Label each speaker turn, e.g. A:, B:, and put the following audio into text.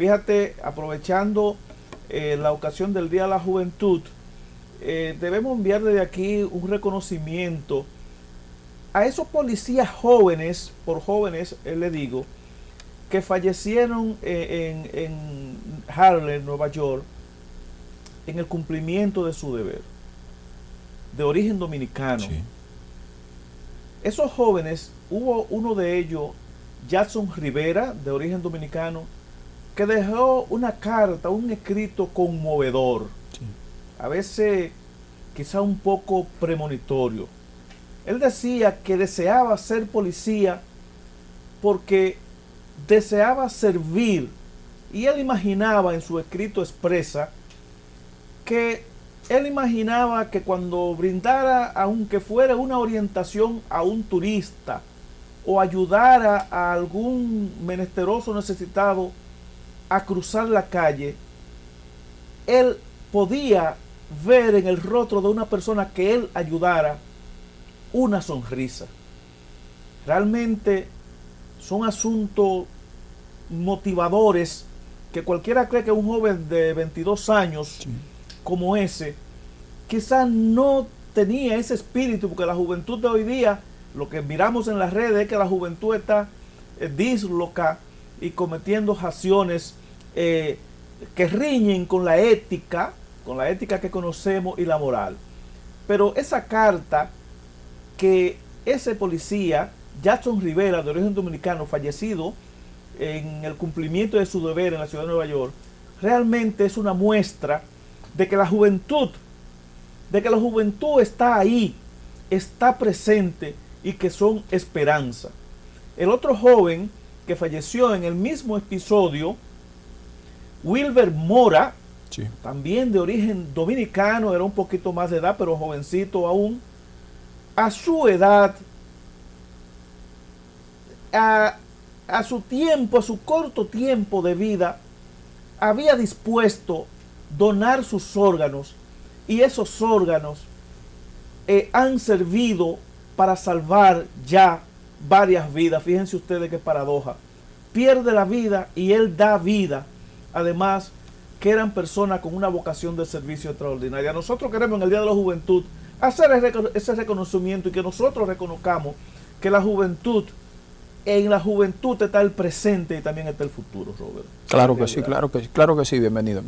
A: Fíjate, aprovechando eh, la ocasión del Día de la Juventud, eh, debemos enviar desde aquí un reconocimiento a esos policías jóvenes, por jóvenes eh, le digo, que fallecieron en, en Harlem, Nueva York, en el cumplimiento de su deber, de origen dominicano. Esos jóvenes, hubo uno de ellos, Jackson Rivera, de origen dominicano, que dejó una carta, un escrito conmovedor. A veces quizá un poco premonitorio. Él decía que deseaba ser policía porque deseaba servir y él imaginaba en su escrito expresa que él imaginaba que cuando brindara, aunque fuera una orientación a un turista o ayudara a algún menesteroso necesitado a cruzar la calle, él podía ver en el rostro de una persona que él ayudara una sonrisa. Realmente son asuntos motivadores que cualquiera cree que un joven de 22 años como ese, quizás no tenía ese espíritu, porque la juventud de hoy día, lo que miramos en las redes es que la juventud está eh, disloca y cometiendo acciones eh, que riñen con la ética, con la ética que conocemos y la moral. Pero esa carta que ese policía, Jackson Rivera, de origen dominicano, fallecido en el cumplimiento de su deber en la ciudad de Nueva York, realmente es una muestra de que la juventud, de que la juventud está ahí, está presente y que son esperanza. El otro joven que falleció en el mismo episodio, Wilber Mora, también de origen dominicano, era un poquito más de edad, pero jovencito aún, a su edad, a, a su tiempo, a su corto tiempo de vida, había dispuesto donar sus órganos y esos órganos eh, han servido para salvar ya varias vidas. Fíjense ustedes qué paradoja. Pierde la vida y él da vida. Además, que eran personas con una vocación de servicio extraordinaria. Nosotros queremos en el Día de la Juventud hacer ese reconocimiento y que nosotros reconozcamos que la juventud, en la juventud está el presente y también está el futuro, Robert.
B: Claro que sí, claro que sí, claro que sí, bienvenido.